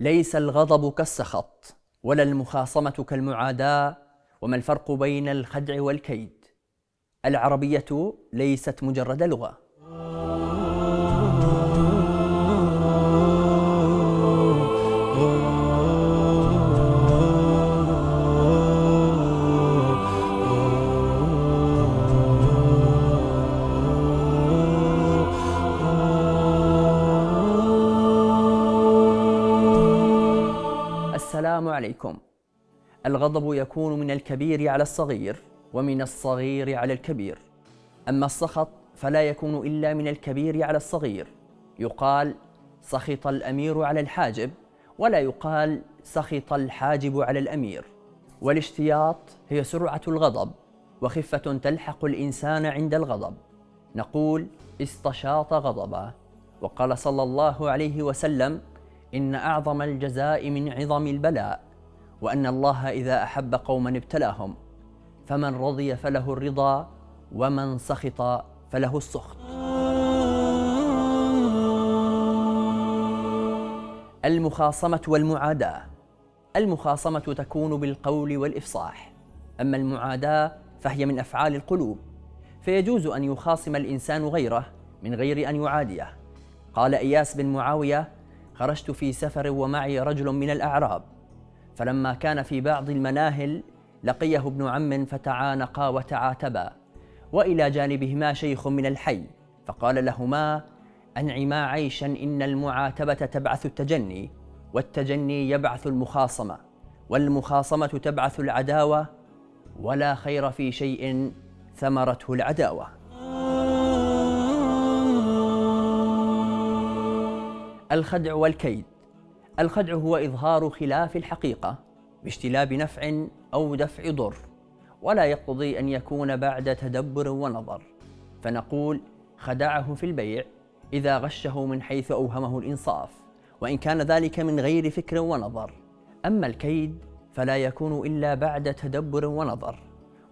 ليس الغضب كالسخط ولا المخاصمة كالمعاداة وما الفرق بين الخدع والكيد؟ العربية ليست مجرد لغة. السلام عليكم. الغضب يكون من الكبير على الصغير ومن الصغير على الكبير. أما السخط فلا يكون إلا من الكبير على الصغير. يقال سخط الأمير على الحاجب ولا يقال سخط الحاجب على الأمير. والاشتياط هي سرعة الغضب وخفة تلحق الإنسان عند الغضب. نقول استشاط غضبا وقال صلى الله عليه وسلم إن أعظم الجزاء من عظم البلاء وأن الله إذا أحب قوما ابتلاهم فمن رضي فله الرضا ومن سخط فله السخط. المخاصمة والمعاداة المخاصمة تكون بالقول والإفصاح أما المعاداة فهي من أفعال القلوب فيجوز أن يخاصم الإنسان غيره من غير أن يعاديه. قال إياس بن معاوية خرجت في سفر ومعي رجل من الأعراب فلما كان في بعض المناهل لقيه ابن عم فتعانقا وتعاتبا وإلى جانبهما شيخ من الحي فقال لهما أنعما عيشا إن المعاتبة تبعث التجني والتجني يبعث المخاصمة والمخاصمة تبعث العداوة ولا خير في شيء ثمرته العداوة. الخدع والكيد. الخدع هو إظهار خلاف الحقيقة باجتلاب نفع أو دفع ضر ولا يقتضي أن يكون بعد تدبر ونظر. فنقول خدعه في البيع إذا غشه من حيث أوهمه الإنصاف وإن كان ذلك من غير فكر ونظر. أما الكيد فلا يكون إلا بعد تدبر ونظر.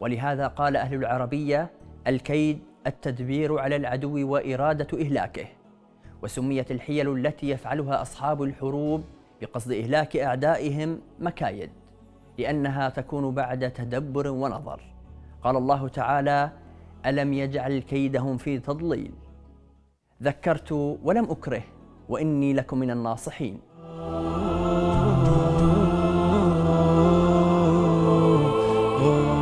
ولهذا قال أهل العربية الكيد التدبير على العدو وإرادة إهلاكه. وسميت الحيل التي يفعلها أصحاب الحروب بقصد إهلاك أعدائهم مكايد لأنها تكون بعد تدبر ونظر قال الله تعالى ألم يجعل كيدهم في تضليل ذكرت ولم أكره وإني لكم من الناصحين Oh